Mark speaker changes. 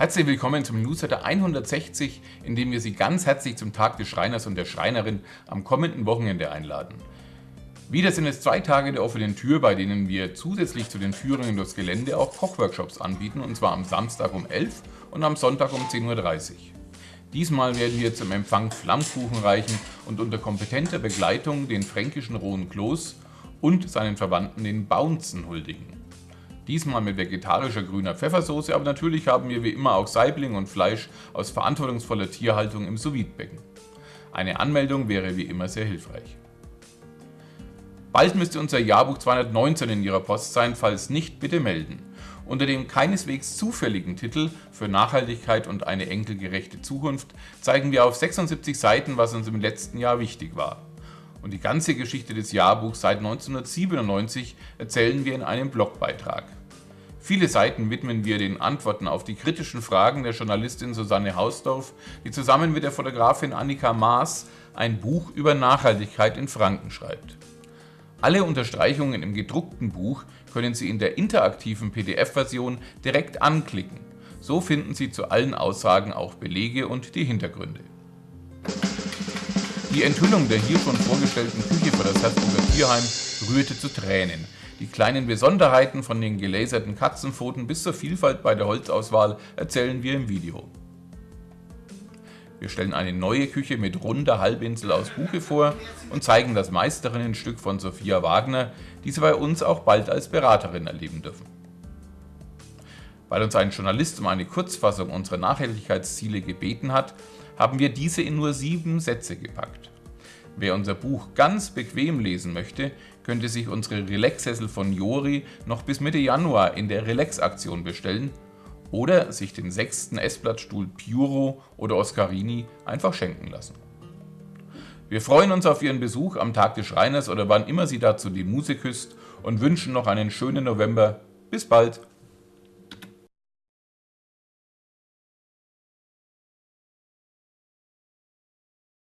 Speaker 1: Herzlich willkommen zum Newsletter 160, in dem wir Sie ganz herzlich zum Tag des Schreiners und der Schreinerin am kommenden Wochenende einladen. Wieder sind es zwei Tage der offenen Tür, bei denen wir zusätzlich zu den Führungen durchs Gelände auch Kochworkshops anbieten, und zwar am Samstag um 11 und am Sonntag um 10.30 Uhr. Diesmal werden wir zum Empfang Flammkuchen reichen und unter kompetenter Begleitung den fränkischen rohen Kloß und seinen Verwandten den Bounzen huldigen. Diesmal mit vegetarischer grüner Pfeffersoße, aber natürlich haben wir wie immer auch Saibling und Fleisch aus verantwortungsvoller Tierhaltung im sous becken Eine Anmeldung wäre wie immer sehr hilfreich. Bald müsste unser Jahrbuch 219 in Ihrer Post sein, falls nicht, bitte melden. Unter dem keineswegs zufälligen Titel für Nachhaltigkeit und eine enkelgerechte Zukunft zeigen wir auf 76 Seiten, was uns im letzten Jahr wichtig war. Und die ganze Geschichte des Jahrbuchs seit 1997 erzählen wir in einem Blogbeitrag. Viele Seiten widmen wir den Antworten auf die kritischen Fragen der Journalistin Susanne Hausdorf, die zusammen mit der Fotografin Annika Maas ein Buch über Nachhaltigkeit in Franken schreibt. Alle Unterstreichungen im gedruckten Buch können Sie in der interaktiven PDF-Version direkt anklicken. So finden Sie zu allen Aussagen auch Belege und die Hintergründe. Die Enthüllung der hier schon vorgestellten Küche für das Herzburger Tierheim rührte zu Tränen. Die kleinen Besonderheiten von den gelaserten Katzenpfoten bis zur Vielfalt bei der Holzauswahl erzählen wir im Video. Wir stellen eine neue Küche mit runder Halbinsel aus Buche vor und zeigen das Meisterinnenstück von Sophia Wagner, die Sie bei uns auch bald als Beraterin erleben dürfen. Weil uns ein Journalist um eine Kurzfassung unserer Nachhaltigkeitsziele gebeten hat, haben wir diese in nur sieben Sätze gepackt. Wer unser Buch ganz bequem lesen möchte, könnte sich unsere Relax-Sessel von Jori noch bis Mitte Januar in der Relax-Aktion bestellen oder sich den sechsten Essblattstuhl Puro oder Oscarini einfach schenken lassen. Wir freuen uns auf Ihren Besuch am Tag des Schreiners oder wann immer Sie dazu die Muse küsst und wünschen noch einen schönen November. Bis bald!